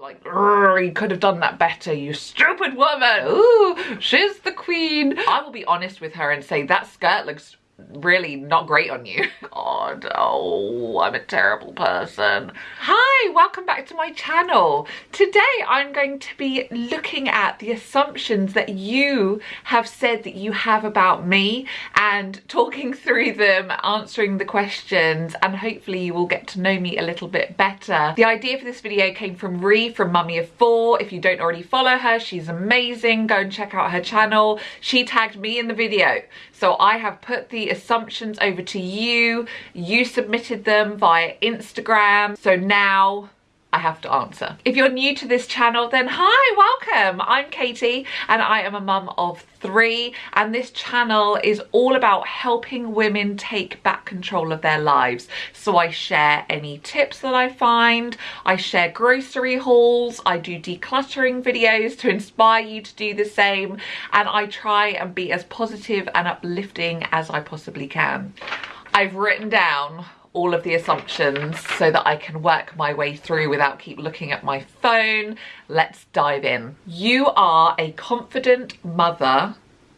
like, you could have done that better, you stupid woman. Ooh, she's the queen. I will be honest with her and say that skirt looks really not great on you. God, oh, I'm a terrible person. Hi, welcome back to my channel. Today I'm going to be looking at the assumptions that you have said that you have about me and talking through them, answering the questions, and hopefully you will get to know me a little bit better. The idea for this video came from Ree from Mummy of Four. If you don't already follow her, she's amazing. Go and check out her channel. She tagged me in the video. So I have put the assumptions over to you. You submitted them via Instagram. So now I have to answer. If you're new to this channel, then hi, welcome. I'm Katie and I am a mum of three and this channel is all about helping women take back control of their lives. So I share any tips that I find, I share grocery hauls, I do decluttering videos to inspire you to do the same and I try and be as positive and uplifting as I possibly can. I've written down all of the assumptions so that I can work my way through without keep looking at my phone. Let's dive in. You are a confident mother,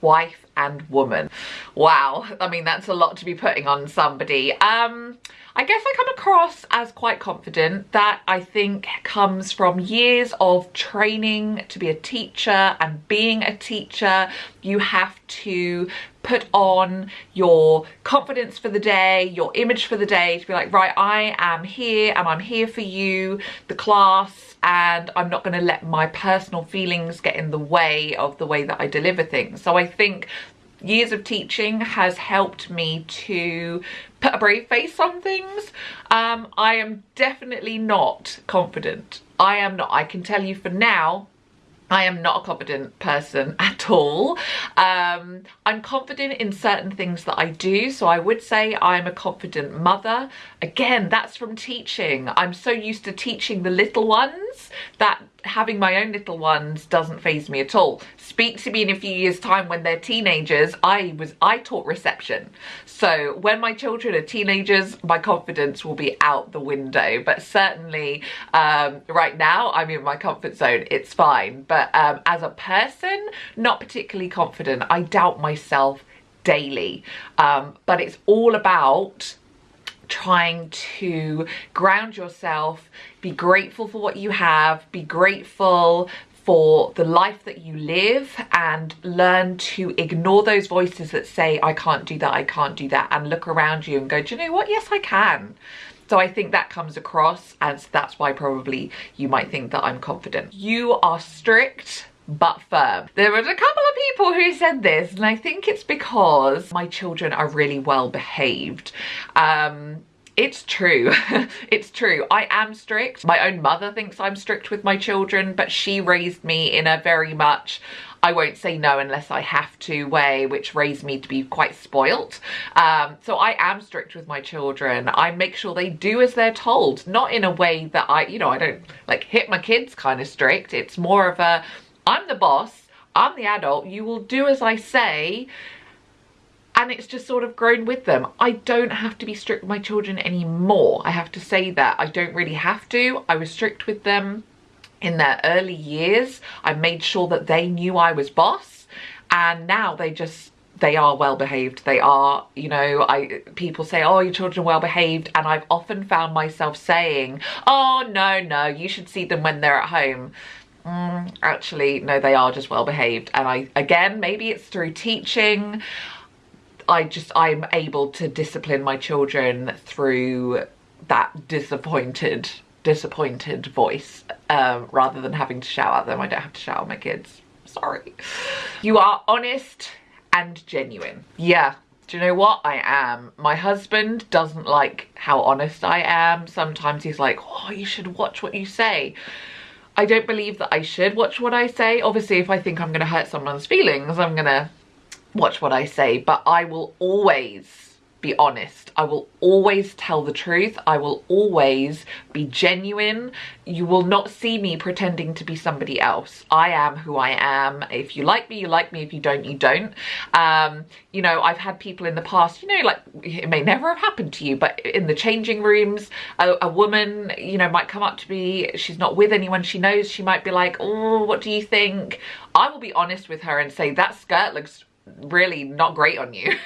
wife and woman. Wow, I mean that's a lot to be putting on somebody. Um, I guess I come across as quite confident. That I think comes from years of training to be a teacher and being a teacher. You have to put on your confidence for the day, your image for the day to be like, right, I am here and I'm here for you, the class, and I'm not going to let my personal feelings get in the way of the way that I deliver things. So I think years of teaching has helped me to put a brave face on things. Um, I am definitely not confident. I am not. I can tell you for now, I am not a confident person at all. Um, I'm confident in certain things that I do. So I would say I'm a confident mother. Again, that's from teaching. I'm so used to teaching the little ones that having my own little ones doesn't faze me at all. Speak to me in a few years time when they're teenagers. I was I taught reception. So when my children are teenagers, my confidence will be out the window. But certainly um, right now I'm in my comfort zone. It's fine. But um, as a person, not particularly confident. I doubt myself daily. Um, but it's all about trying to ground yourself, be grateful for what you have, be grateful for the life that you live and learn to ignore those voices that say, I can't do that, I can't do that, and look around you and go, do you know what? Yes, I can. So I think that comes across and that's why probably you might think that I'm confident. You are strict but firm. There was a couple of people who said this and I think it's because my children are really well behaved. Um, it's true. it's true. I am strict. My own mother thinks I'm strict with my children, but she raised me in a very much I won't say no unless I have to way, which raised me to be quite spoilt. Um, so I am strict with my children. I make sure they do as they're told, not in a way that I, you know, I don't like hit my kids kind of strict. It's more of a, I'm the boss, I'm the adult, you will do as I say and it's just sort of grown with them. I don't have to be strict with my children anymore. I have to say that. I don't really have to. I was strict with them in their early years. I made sure that they knew I was boss and now they just they are well behaved they are you know i people say oh your children are well behaved and i've often found myself saying oh no no you should see them when they're at home mm, actually no they are just well behaved and i again maybe it's through teaching I just, I'm able to discipline my children through that disappointed, disappointed voice um, rather than having to shout at them. I don't have to shout at my kids. Sorry. You are honest and genuine. Yeah, do you know what? I am. My husband doesn't like how honest I am. Sometimes he's like, oh, you should watch what you say. I don't believe that I should watch what I say. Obviously, if I think I'm going to hurt someone's feelings, I'm going to watch what I say, but I will always be honest. I will always tell the truth. I will always be genuine. You will not see me pretending to be somebody else. I am who I am. If you like me, you like me. If you don't, you don't. Um, you know, I've had people in the past, you know, like it may never have happened to you, but in the changing rooms, a, a woman, you know, might come up to me. She's not with anyone she knows. She might be like, oh, what do you think? I will be honest with her and say that skirt looks really not great on you.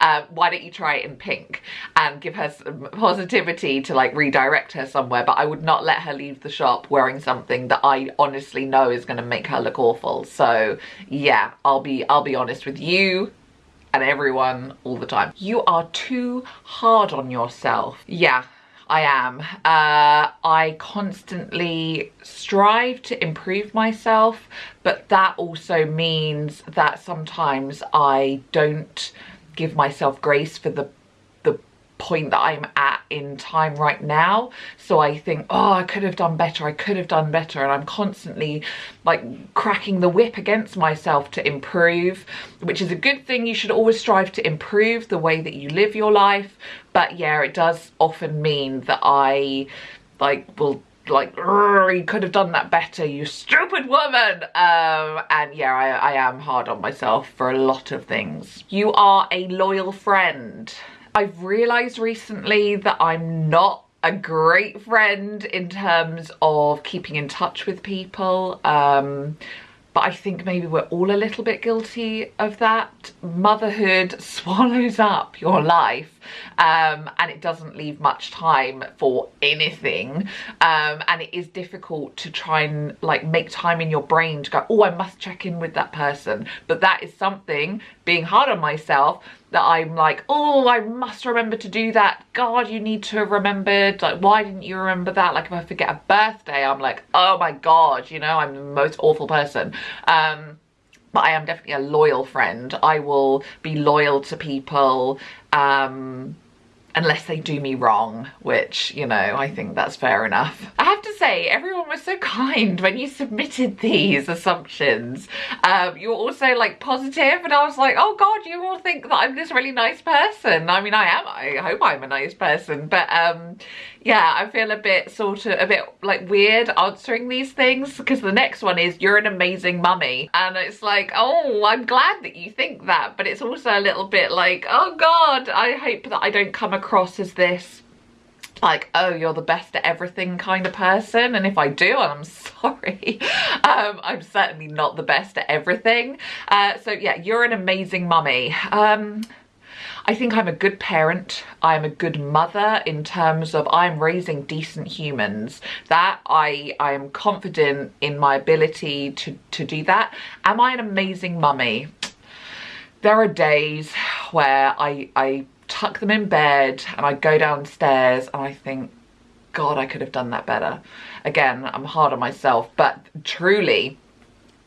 Uh, why don't you try it in pink? And give her some positivity to like redirect her somewhere but I would not let her leave the shop wearing something that I honestly know is going to make her look awful. So yeah I'll be I'll be honest with you and everyone all the time. You are too hard on yourself. Yeah I am. Uh, I constantly strive to improve myself, but that also means that sometimes I don't give myself grace for the point that I'm at in time right now. So I think, oh, I could have done better. I could have done better. And I'm constantly like cracking the whip against myself to improve, which is a good thing. You should always strive to improve the way that you live your life. But yeah, it does often mean that I like will like you could have done that better you stupid woman um and yeah I, I am hard on myself for a lot of things you are a loyal friend I've realised recently that I'm not a great friend in terms of keeping in touch with people. Um, but I think maybe we're all a little bit guilty of that. Motherhood swallows up your life um, and it doesn't leave much time for anything. Um, and it is difficult to try and like make time in your brain to go, oh, I must check in with that person. But that is something, being hard on myself, that I'm like, oh, I must remember to do that. God, you need to have remembered. Like, why didn't you remember that? Like, if I forget a birthday, I'm like, oh my God, you know, I'm the most awful person. Um, but I am definitely a loyal friend. I will be loyal to people. Um, unless they do me wrong, which, you know, I think that's fair enough. I have to say, everyone was so kind when you submitted these assumptions. Um, you were also like positive and I was like, oh God, you all think that I'm this really nice person. I mean, I am, I hope I'm a nice person, but um, yeah, I feel a bit sort of, a bit like weird answering these things because the next one is, you're an amazing mummy. And it's like, oh, I'm glad that you think that, but it's also a little bit like, oh God, I hope that I don't come across as this like oh you're the best at everything kind of person. And if I do I'm sorry um, I'm certainly not the best at everything. Uh, so yeah you're an amazing mummy. Um, I think I'm a good parent. I'm a good mother in terms of I'm raising decent humans. That I, I am confident in my ability to, to do that. Am I an amazing mummy? There are days where I, I tuck them in bed and I go downstairs and I think, God, I could have done that better. Again, I'm hard on myself, but truly,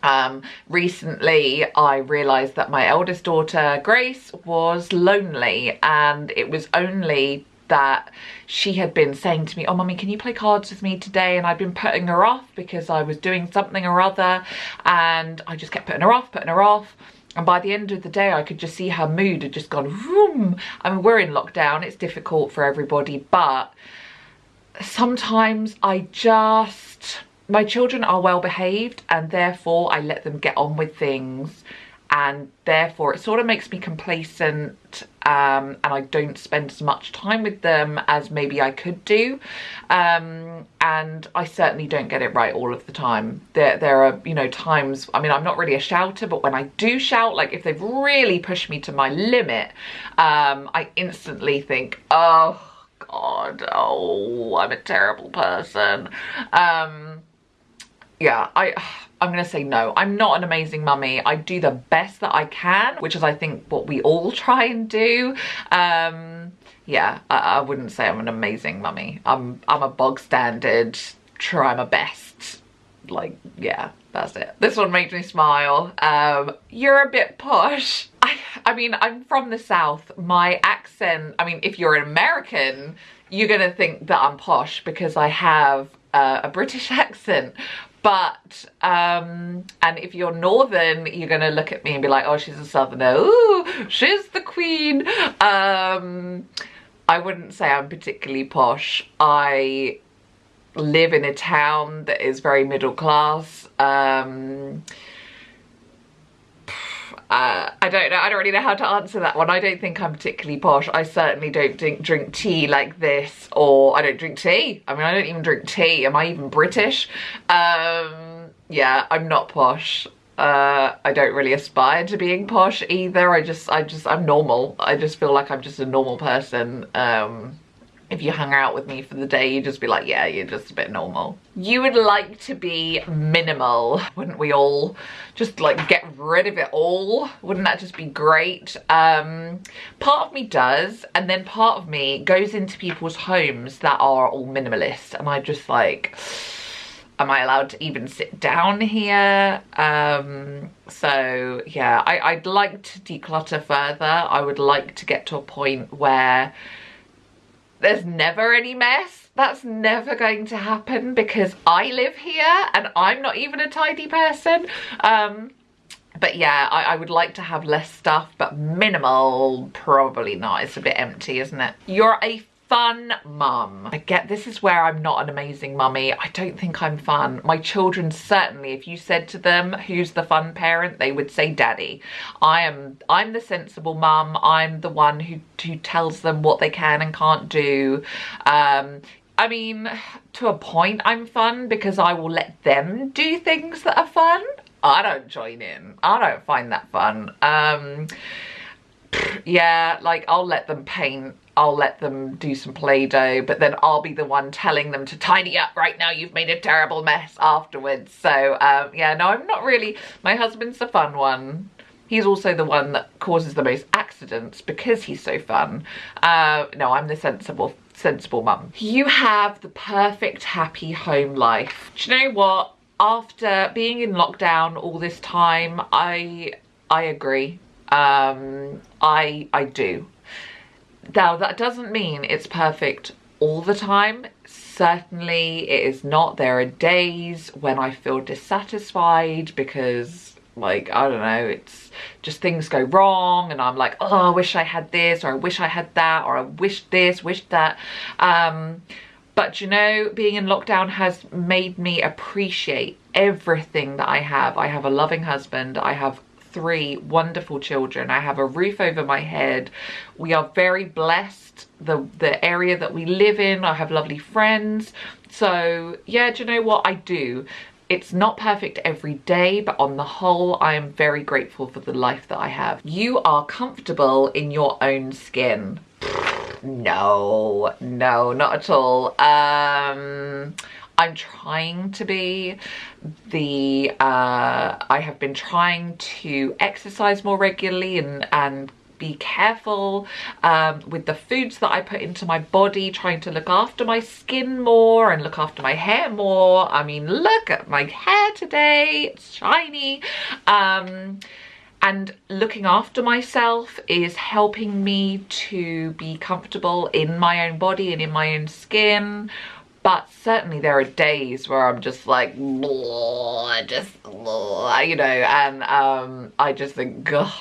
um, recently I realised that my eldest daughter Grace was lonely and it was only that she had been saying to me, oh mummy, can you play cards with me today? And I'd been putting her off because I was doing something or other and I just kept putting her off, putting her off. And by the end of the day, I could just see her mood had just gone, vroom. I mean, we're in lockdown, it's difficult for everybody, but sometimes I just my children are well behaved and therefore I let them get on with things. And therefore it sort of makes me complacent um, and I don't spend as much time with them as maybe I could do. Um, and I certainly don't get it right all of the time. There there are you know times I mean I'm not really a shouter but when I do shout like if they've really pushed me to my limit um, I instantly think oh god oh I'm a terrible person. Um, yeah, I, I'm gonna say no. I'm not an amazing mummy. I do the best that I can, which is I think what we all try and do. Um, yeah, I, I wouldn't say I'm an amazing mummy. I'm, I'm a bog standard, try my best. Like, yeah, that's it. This one makes me smile. Um, you're a bit posh. I, I mean, I'm from the South. My accent, I mean, if you're an American, you're gonna think that I'm posh because I have uh, a British accent but um and if you're northern you're gonna look at me and be like oh she's a southerner. Ooh, she's the queen. Um i wouldn't say i'm particularly posh. I live in a town that is very middle class. Um uh, I don't know, I don't really know how to answer that one. I don't think I'm particularly posh. I certainly don't drink, drink tea like this or I don't drink tea. I mean, I don't even drink tea. Am I even British? Um, yeah, I'm not posh. Uh, I don't really aspire to being posh either. I just, I just, I'm normal. I just feel like I'm just a normal person. Um, if you hung out with me for the day, you'd just be like, yeah, you're just a bit normal. You would like to be minimal, wouldn't we all? Just like get rid of it all. Wouldn't that just be great? Um, part of me does, and then part of me goes into people's homes that are all minimalist, and I just like, am I allowed to even sit down here? Um, so yeah, I, I'd like to declutter further. I would like to get to a point where there's never any mess. That's never going to happen because I live here and I'm not even a tidy person. Um, but yeah, I, I, would like to have less stuff, but minimal, probably not. It's a bit empty, isn't it? You're a fun mum. I get this is where I'm not an amazing mummy. I don't think I'm fun. My children certainly, if you said to them, who's the fun parent, they would say daddy. I am, I'm the sensible mum. I'm the one who, who tells them what they can and can't do. Um, I mean, to a point I'm fun because I will let them do things that are fun. I don't join in. I don't find that fun. Um, yeah, like I'll let them paint I'll let them do some Play-Doh, but then I'll be the one telling them to tidy up right now. You've made a terrible mess afterwards. So um, yeah, no, I'm not really, my husband's the fun one. He's also the one that causes the most accidents because he's so fun. Uh, no, I'm the sensible sensible mum. You have the perfect happy home life. Do you know what? After being in lockdown all this time, I I agree. Um, I I do. Now, that doesn't mean it's perfect all the time. Certainly it is not. There are days when I feel dissatisfied because like, I don't know, it's just things go wrong and I'm like, oh, I wish I had this or I wish I had that or I wish this, wish that. Um, but you know, being in lockdown has made me appreciate everything that I have. I have a loving husband. I have three wonderful children. I have a roof over my head. We are very blessed. The, the area that we live in, I have lovely friends. So yeah, do you know what I do? It's not perfect every day, but on the whole, I am very grateful for the life that I have. You are comfortable in your own skin. No, no, not at all. Um, I'm trying to be the uh, I have been trying to exercise more regularly and and be careful um, with the foods that I put into my body, trying to look after my skin more and look after my hair more. I mean, look at my hair today, it's shiny. Um, and looking after myself is helping me to be comfortable in my own body and in my own skin but certainly there are days where I'm just like, just, you know, and um, I just think, God,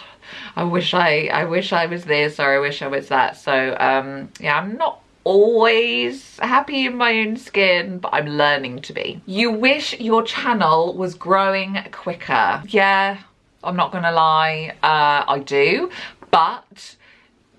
I wish I, I wish I was this or I wish I was that. So um, yeah, I'm not always happy in my own skin, but I'm learning to be. You wish your channel was growing quicker. Yeah, I'm not gonna lie, uh, I do, but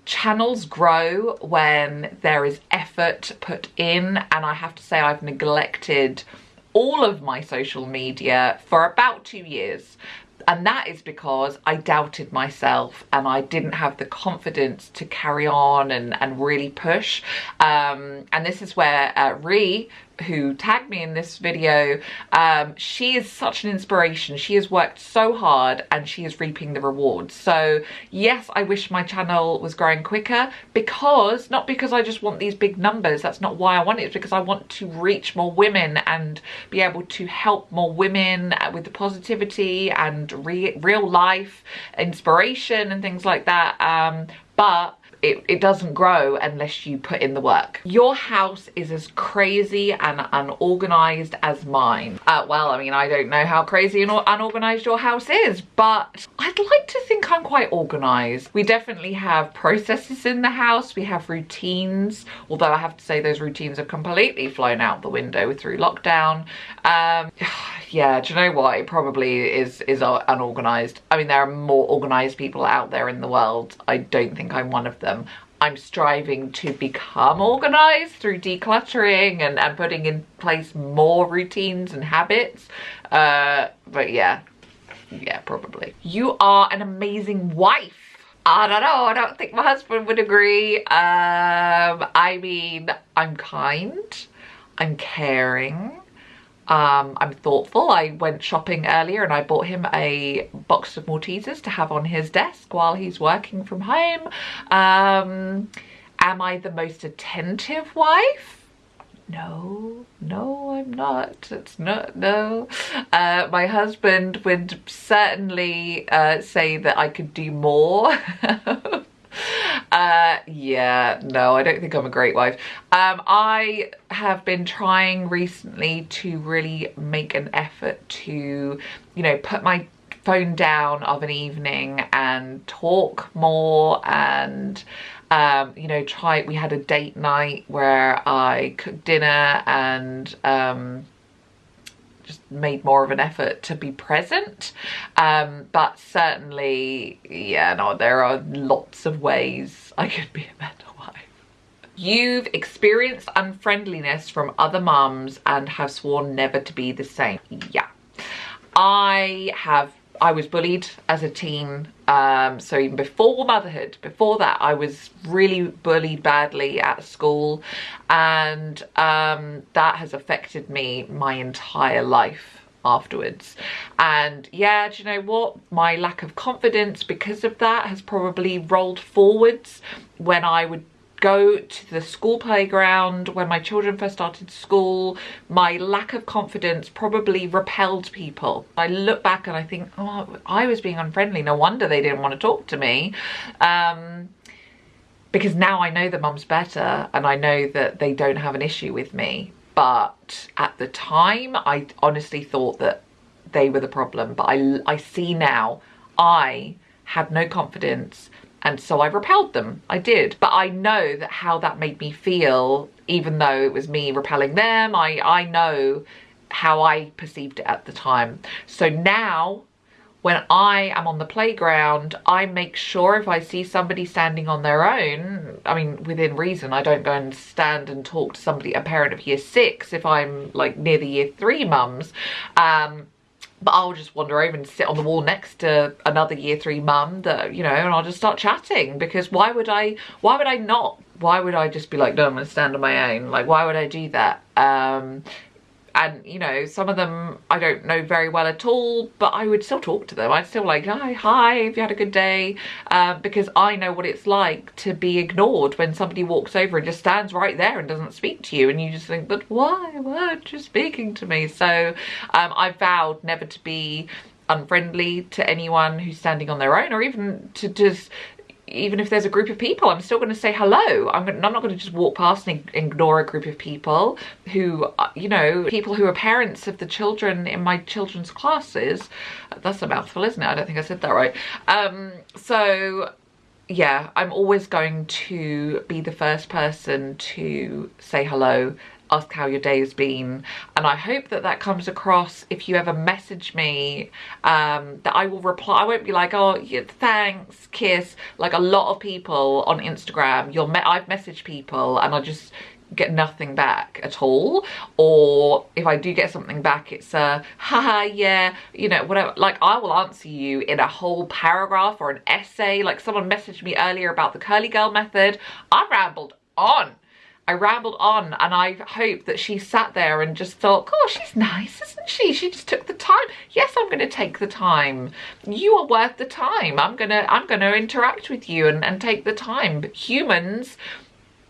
channels grow when there is effort put in and I have to say I've neglected all of my social media for about two years. And that is because I doubted myself and I didn't have the confidence to carry on and, and really push. Um, and this is where uh, Ree who tagged me in this video, um, she is such an inspiration. She has worked so hard and she is reaping the rewards. So yes, I wish my channel was growing quicker because, not because I just want these big numbers, that's not why I want it, it's because I want to reach more women and be able to help more women with the positivity and re real life inspiration and things like that. Um, but it, it doesn't grow unless you put in the work. Your house is as crazy and unorganized as mine. Uh, well, I mean, I don't know how crazy and unorganized your house is, but I'd like to think I'm quite organized. We definitely have processes in the house. We have routines, although I have to say those routines have completely flown out the window through lockdown. Um, yeah, do you know what? It probably is, is unorganized. I mean, there are more organized people out there in the world. I don't think I'm one of them. I'm striving to become organized through decluttering and, and putting in place more routines and habits. Uh, but yeah, yeah, probably. You are an amazing wife. I don't know, I don't think my husband would agree. Um, I mean, I'm kind, I'm caring, um, I'm thoughtful. I went shopping earlier and I bought him a box of Maltesers to have on his desk while he's working from home. Um, am I the most attentive wife? no no i'm not it's not no uh, my husband would certainly uh, say that i could do more uh yeah no i don't think i'm a great wife. Um i have been trying recently to really make an effort to you know put my phone down of an evening and talk more and um, you know, try, we had a date night where I cooked dinner and um, made more of an effort to be present. Um, but certainly, yeah, no, there are lots of ways I could be a better wife. You've experienced unfriendliness from other mums and have sworn never to be the same. Yeah. I have I was bullied as a teen. Um, so even before motherhood, before that, I was really bullied badly at school. And um, that has affected me my entire life afterwards. And yeah, do you know what? My lack of confidence because of that has probably rolled forwards when I would go to the school playground when my children first started school. My lack of confidence probably repelled people. I look back and i think oh i was being unfriendly. No wonder they didn't want to talk to me. Um, because now i know the mum's better and i know that they don't have an issue with me. But at the time i honestly thought that they were the problem. But i i see now i had no confidence and so I repelled them. I did. But I know that how that made me feel, even though it was me repelling them, I, I know how I perceived it at the time. So now when I am on the playground, I make sure if I see somebody standing on their own, I mean, within reason, I don't go and stand and talk to somebody, a parent of year six, if I'm like near the year three mums. Um, but I'll just wander over and sit on the wall next to another year three mum that, you know, and I'll just start chatting because why would I, why would I not? Why would I just be like, no, I'm gonna stand on my own? Like, why would I do that? Um, and you know some of them I don't know very well at all but I would still talk to them. I'd still like hi hi have you had a good day? Uh, because I know what it's like to be ignored when somebody walks over and just stands right there and doesn't speak to you and you just think but why weren't you speaking to me? So um, I vowed never to be unfriendly to anyone who's standing on their own or even to just even if there's a group of people, I'm still going to say hello. I'm, I'm not going to just walk past and ignore a group of people who, uh, you know, people who are parents of the children in my children's classes. That's a mouthful, isn't it? I don't think I said that right. Um, so yeah, I'm always going to be the first person to say hello ask how your day has been. And I hope that that comes across if you ever message me um, that I will reply. I won't be like oh yeah, thanks kiss. Like a lot of people on Instagram you'll me I've messaged people and I just get nothing back at all. Or if I do get something back it's a haha yeah you know whatever. Like I will answer you in a whole paragraph or an essay. Like someone messaged me earlier about the curly girl method. I rambled on I rambled on and I hope that she sat there and just thought, oh, she's nice, isn't she? She just took the time. Yes, I'm going to take the time. You are worth the time. I'm going to I'm going to interact with you and, and take the time. But humans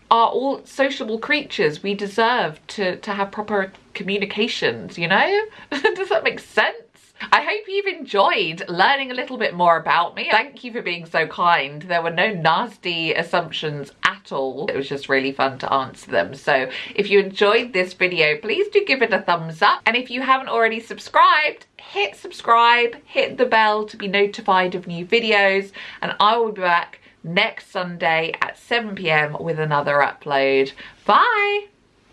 are all sociable creatures. We deserve to, to have proper communications, you know? Does that make sense? I hope you've enjoyed learning a little bit more about me. Thank you for being so kind. There were no nasty assumptions at all. It was just really fun to answer them. So if you enjoyed this video, please do give it a thumbs up. And if you haven't already subscribed, hit subscribe, hit the bell to be notified of new videos. And I will be back next Sunday at 7pm with another upload. Bye!